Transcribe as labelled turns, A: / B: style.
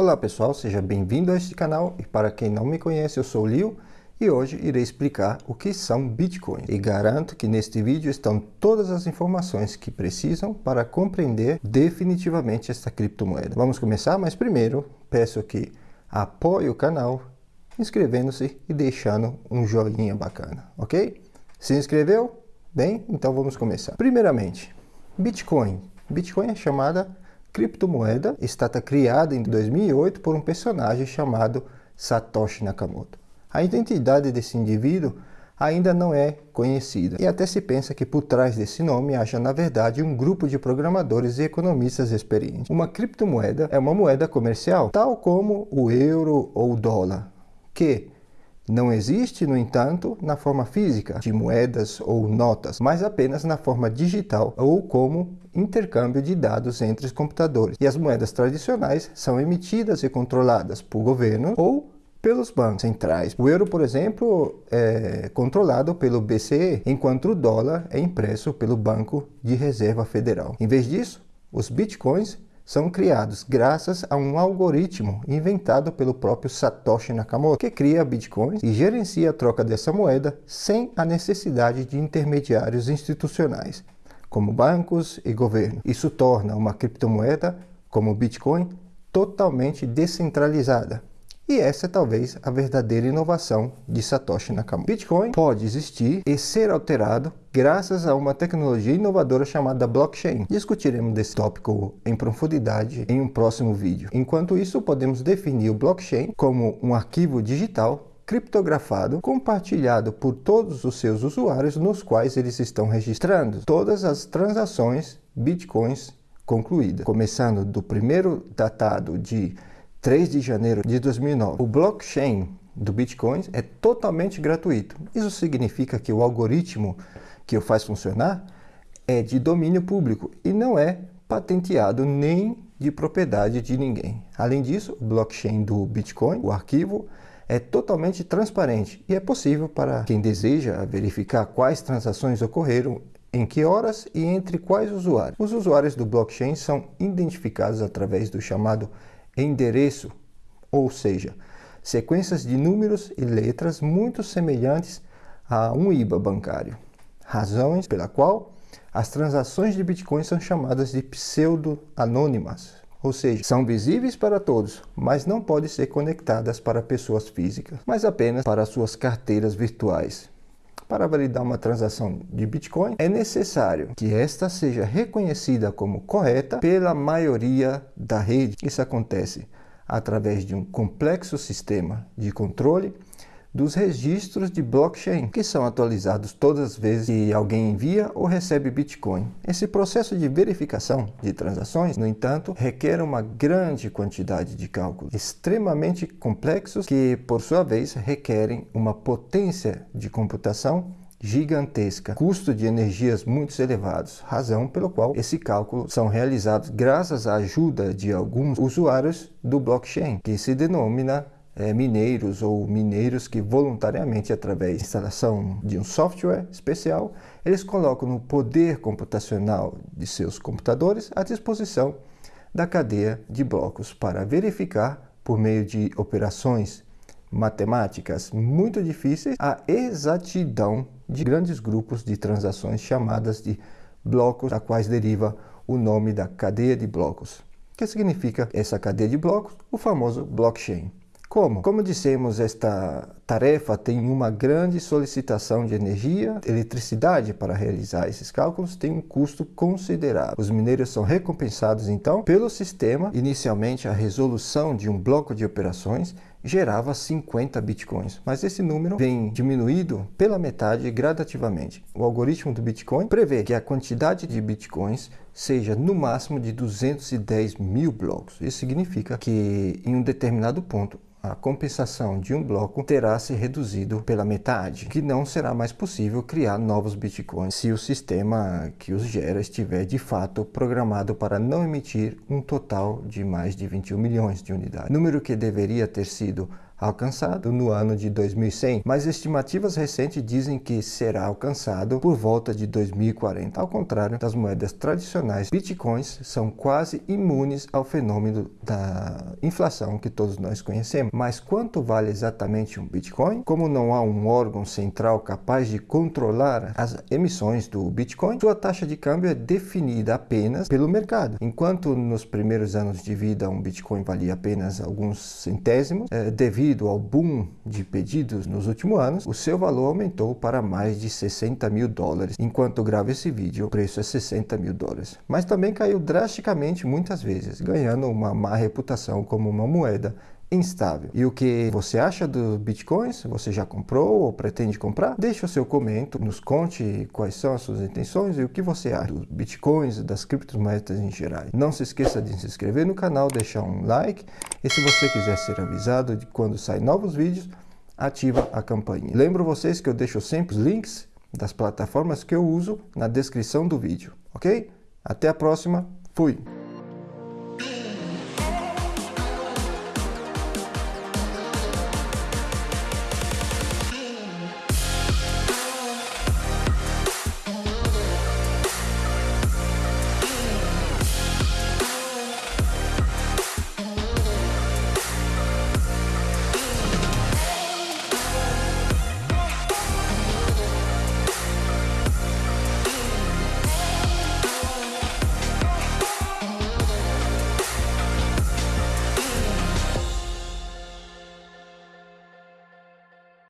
A: Olá pessoal, seja bem-vindo a este canal e para quem não me conhece eu sou o Liu e hoje irei explicar o que são Bitcoins e garanto que neste vídeo estão todas as informações que precisam para compreender definitivamente esta criptomoeda. Vamos começar, mas primeiro peço que apoie o canal inscrevendo-se e deixando um joinha bacana, ok? Se inscreveu? Bem, então vamos começar. Primeiramente, Bitcoin. Bitcoin é chamada criptomoeda estátua criada em 2008 por um personagem chamado Satoshi Nakamoto. A identidade desse indivíduo ainda não é conhecida e até se pensa que por trás desse nome haja na verdade um grupo de programadores e economistas experientes. Uma criptomoeda é uma moeda comercial, tal como o euro ou o dólar, que não existe, no entanto, na forma física de moedas ou notas, mas apenas na forma digital ou como intercâmbio de dados entre os computadores. E as moedas tradicionais são emitidas e controladas por governo ou pelos bancos centrais. O euro, por exemplo, é controlado pelo BCE, enquanto o dólar é impresso pelo Banco de Reserva Federal. Em vez disso, os bitcoins são criados graças a um algoritmo inventado pelo próprio Satoshi Nakamoto, que cria bitcoins e gerencia a troca dessa moeda sem a necessidade de intermediários institucionais, como bancos e governo. Isso torna uma criptomoeda, como o Bitcoin, totalmente descentralizada, e essa é talvez a verdadeira inovação de Satoshi Nakamoto. Bitcoin pode existir e ser alterado graças a uma tecnologia inovadora chamada blockchain. Discutiremos desse tópico em profundidade em um próximo vídeo. Enquanto isso, podemos definir o blockchain como um arquivo digital criptografado, compartilhado por todos os seus usuários nos quais eles estão registrando todas as transações bitcoins concluídas, começando do primeiro datado de 3 de janeiro de 2009. O blockchain do Bitcoin é totalmente gratuito. Isso significa que o algoritmo que o faz funcionar é de domínio público e não é patenteado nem de propriedade de ninguém. Além disso, o blockchain do Bitcoin, o arquivo, é totalmente transparente e é possível para quem deseja verificar quais transações ocorreram em que horas e entre quais usuários. Os usuários do blockchain são identificados através do chamado endereço, ou seja, sequências de números e letras muito semelhantes a um IBA bancário. Razões pela qual as transações de Bitcoin são chamadas de pseudo-anônimas, ou seja, são visíveis para todos, mas não podem ser conectadas para pessoas físicas, mas apenas para suas carteiras virtuais. Para validar uma transação de Bitcoin, é necessário que esta seja reconhecida como correta pela maioria da rede. Isso acontece através de um complexo sistema de controle dos registros de blockchain, que são atualizados todas as vezes que alguém envia ou recebe Bitcoin. Esse processo de verificação de transações, no entanto, requer uma grande quantidade de cálculos extremamente complexos que, por sua vez, requerem uma potência de computação gigantesca, custo de energias muito elevados, razão pelo qual esse cálculo são realizados graças à ajuda de alguns usuários do blockchain, que se denomina é, mineiros ou mineiros que voluntariamente, através da instalação de um software especial, eles colocam no poder computacional de seus computadores à disposição da cadeia de blocos para verificar, por meio de operações matemáticas muito difíceis, a exatidão de grandes grupos de transações chamadas de blocos, da quais deriva o nome da cadeia de blocos. que significa essa cadeia de blocos? O famoso blockchain. Como? Como dissemos, esta tarefa tem uma grande solicitação de energia, eletricidade para realizar esses cálculos tem um custo considerável. Os mineiros são recompensados então pelo sistema. Inicialmente a resolução de um bloco de operações gerava 50 bitcoins, mas esse número vem diminuído pela metade gradativamente. O algoritmo do Bitcoin prevê que a quantidade de bitcoins seja no máximo de 210 mil blocos. Isso significa que em um determinado ponto a compensação de um bloco terá se reduzido pela metade, que não será mais possível criar novos bitcoins se o sistema que os gera estiver de fato programado para não emitir um total de mais de 21 milhões de unidades. Número que deveria ter sido alcançado no ano de 2100, mas estimativas recentes dizem que será alcançado por volta de 2040. Ao contrário das moedas tradicionais, bitcoins são quase imunes ao fenômeno da inflação que todos nós conhecemos. Mas quanto vale exatamente um bitcoin? Como não há um órgão central capaz de controlar as emissões do bitcoin, sua taxa de câmbio é definida apenas pelo mercado. Enquanto nos primeiros anos de vida um bitcoin valia apenas alguns centésimos, é, devido devido ao boom de pedidos nos últimos anos, o seu valor aumentou para mais de 60 mil dólares. Enquanto gravo esse vídeo, o preço é 60 mil dólares. Mas também caiu drasticamente muitas vezes, ganhando uma má reputação como uma moeda instável. E o que você acha dos bitcoins? Você já comprou ou pretende comprar? Deixe o seu comentário, nos conte quais são as suas intenções e o que você acha dos bitcoins e das criptomoedas em geral. Não se esqueça de se inscrever no canal, deixar um like e se você quiser ser avisado de quando saem novos vídeos, ativa a campainha. Lembro vocês que eu deixo sempre os links das plataformas que eu uso na descrição do vídeo, ok? Até a próxima, fui!